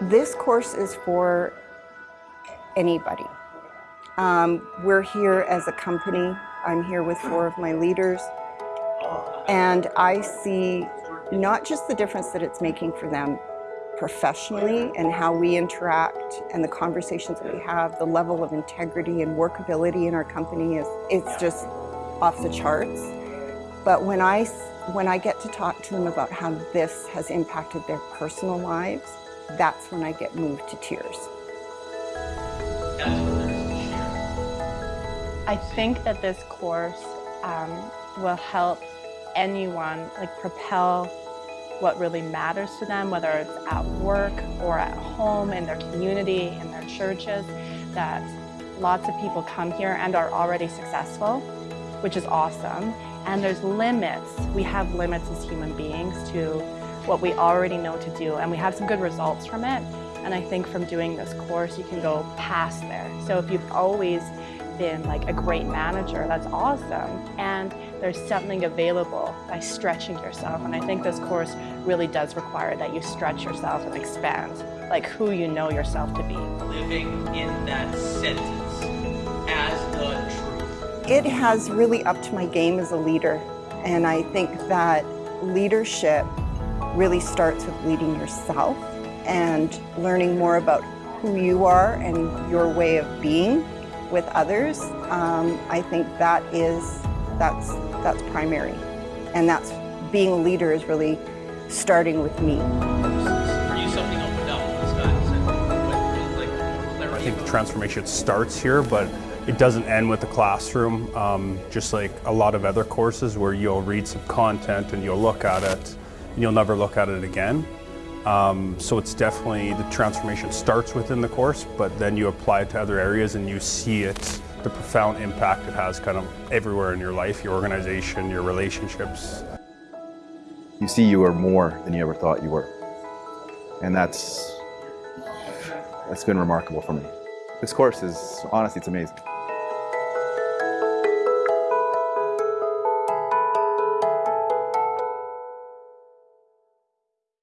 This course is for anybody. Um, we're here as a company. I'm here with four of my leaders. And I see not just the difference that it's making for them professionally and how we interact and the conversations that we have, the level of integrity and workability in our company is it's just off the charts. But when I, when I get to talk to them about how this has impacted their personal lives, that's when I get moved to tears. I think that this course um, will help anyone like propel what really matters to them, whether it's at work or at home, in their community, in their churches, that lots of people come here and are already successful, which is awesome. And there's limits. We have limits as human beings to what we already know to do, and we have some good results from it. And I think from doing this course, you can go past there. So if you've always been like a great manager, that's awesome. And there's something available by stretching yourself. And I think this course really does require that you stretch yourself and expand, like who you know yourself to be. Living in that sentence as the truth. It has really upped my game as a leader. And I think that leadership really starts with leading yourself and learning more about who you are and your way of being with others. Um, I think that is, that's, that's primary. And that's, being a leader is really starting with me. For you, something opened up when Scott said, what, like, more clarity I think the transformation starts here, but it doesn't end with the classroom. Um, just like a lot of other courses where you'll read some content and you'll look at it, and you'll never look at it again. Um, so it's definitely, the transformation starts within the course, but then you apply it to other areas and you see it, the profound impact it has kind of everywhere in your life, your organization, your relationships. You see you are more than you ever thought you were. And that's, that's been remarkable for me. This course is, honestly, it's amazing.